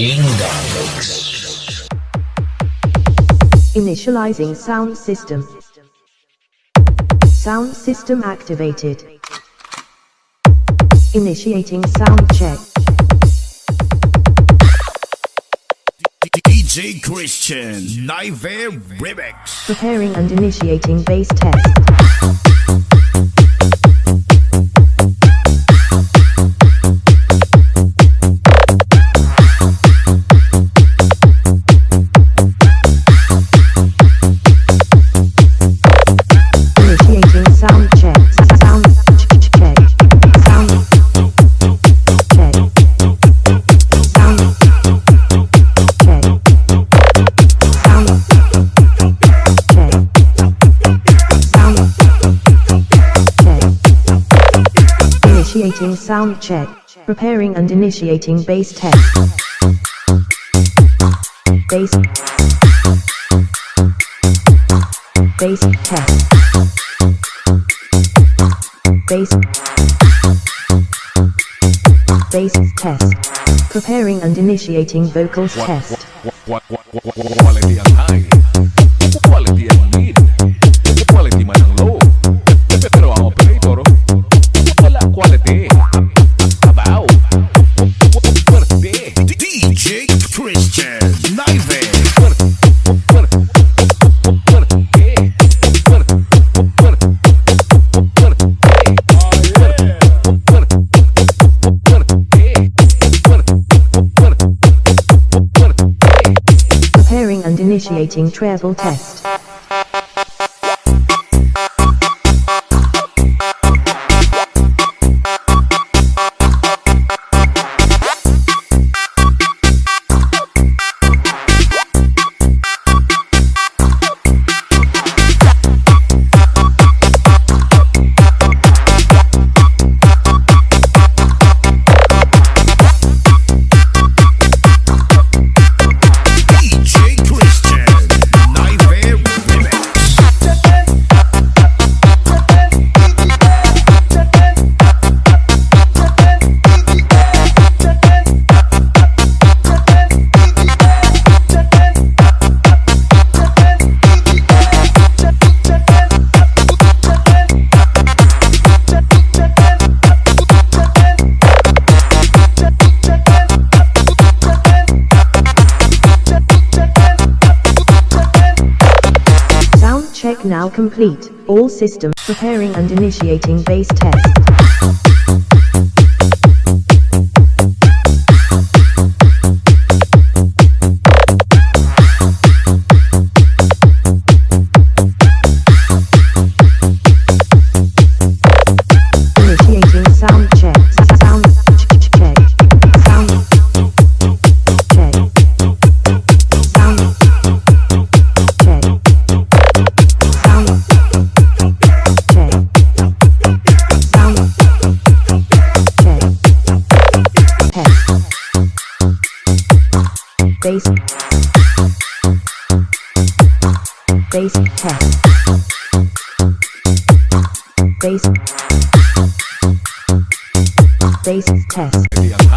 Ingamix. Initializing sound system. Sound system activated. Initiating sound check. DJ Christian Nightmare Remix. Preparing and initiating bass test. Initiating sound check. Preparing and initiating bass test. Bass. Bass test. Bass. Bass test. Preparing and initiating vocals test. Quality ang high. Preparing and initiating treble test. Now complete. All systems preparing and initiating bass test. Bass test. Bass. Bass test.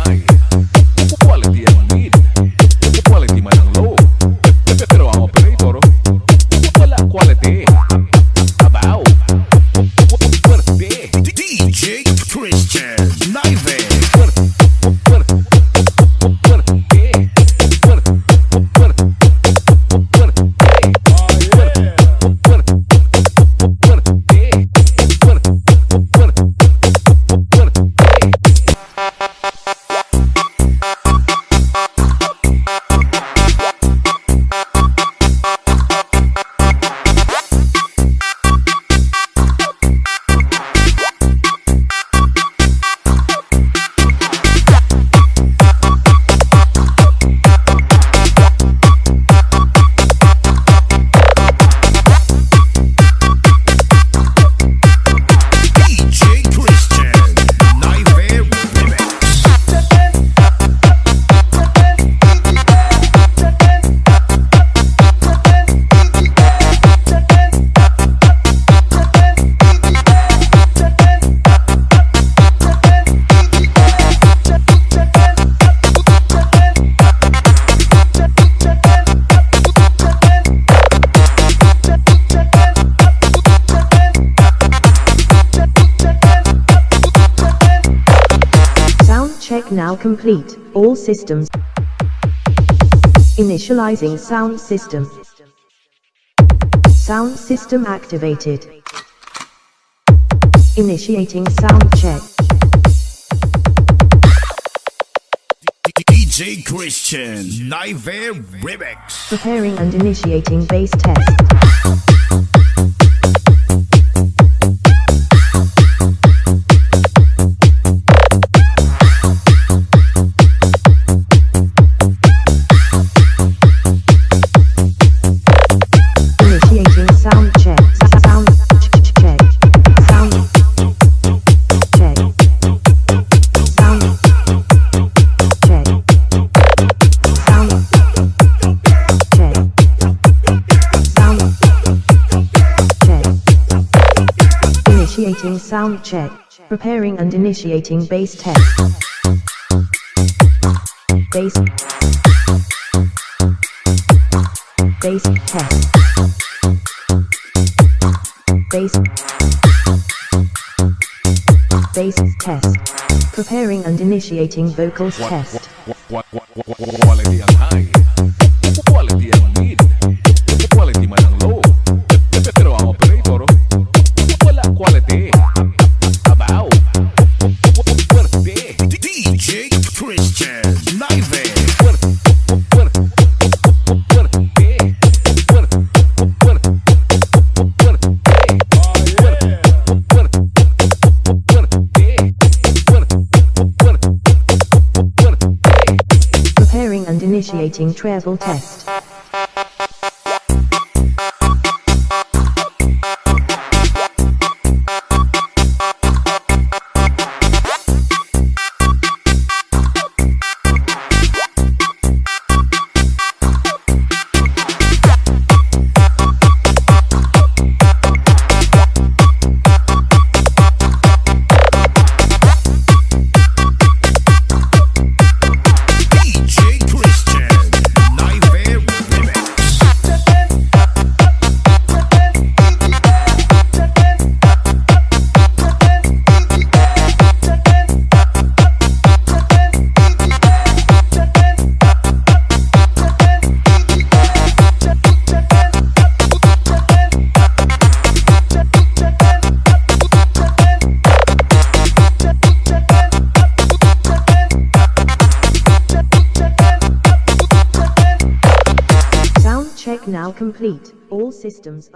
Now complete. All systems. Initializing sound system. Sound system activated. Initiating sound check. DJ Christian Nightmare Remix. Preparing and initiating bass test. Initiating sound check. Preparing and initiating bass test. Bass. Bass test. Bass. Bass test. Preparing and initiating vocals test. What, what, what, what, what, quality ang high. Initiating treble test. Complete. All systems are